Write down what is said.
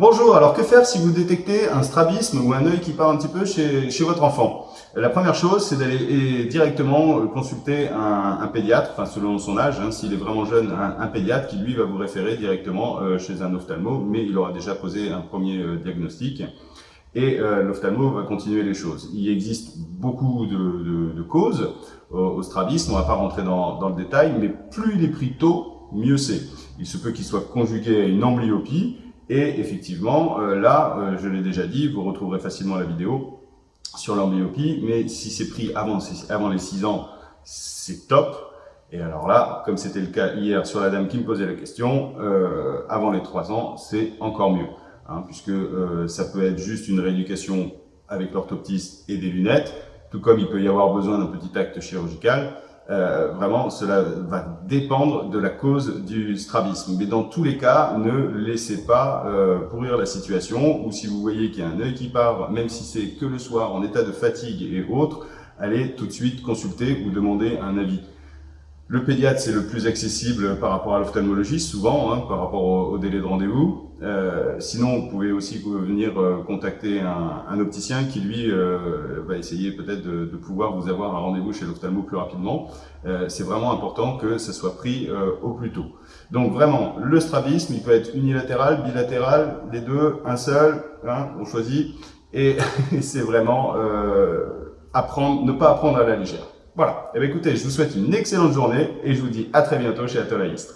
Bonjour, alors que faire si vous détectez un strabisme ou un œil qui part un petit peu chez, chez votre enfant? La première chose, c'est d'aller directement consulter un, un, pédiatre, enfin selon son âge, hein, s'il est vraiment jeune, un, un, pédiatre qui lui va vous référer directement euh, chez un ophtalmo, mais il aura déjà posé un premier euh, diagnostic et euh, l'ophtalmo va continuer les choses. Il existe beaucoup de, de, de causes au, au, strabisme, on ne va pas rentrer dans, dans le détail, mais plus il est pris tôt, mieux c'est. Il se peut qu'il soit conjugué à une amblyopie, et effectivement, euh, là, euh, je l'ai déjà dit, vous retrouverez facilement la vidéo sur l'amblyopie, mais si c'est pris avant, les 6 ans, c'est top. Et alors là, comme c'était le cas hier sur la dame qui me posait la question, euh, avant les 3 ans, c'est encore mieux. Hein, puisque ça peut être juste une rééducation avec l'orthoptiste et des lunettes, tout comme il peut y avoir besoin d'un petit acte chirurgical. Euh, vraiment, cela va dépendre de la cause du strabisme. Mais dans tous les cas, ne laissez pas euh, pourrir la situation, ou si vous voyez qu'il y a un œil qui part, même si c'est que le soir, en état de fatigue et autres, allez tout de suite consulter ou demander un avis. Le pédiatre, c'est le plus accessible par rapport à l'ophtalmologiste, souvent, hein, par rapport au, délai de rendez-vous. Euh, sinon, vous pouvez aussi venir euh, contacter un, opticien qui, lui, euh, va essayer peut-être de, pouvoir vous avoir un rendez-vous chez l'ophtalmo plus rapidement. C'est vraiment important que ça soit pris au plus tôt. Donc vraiment, le strabisme, il peut être unilatéral, bilatéral, les deux, un seul, hein, on choisit. Et c'est vraiment apprendre, ne pas apprendre à la légère. Voilà. Eh bien, écoutez, je vous souhaite une excellente journée et je vous dis à très bientôt chez Atolaïstre.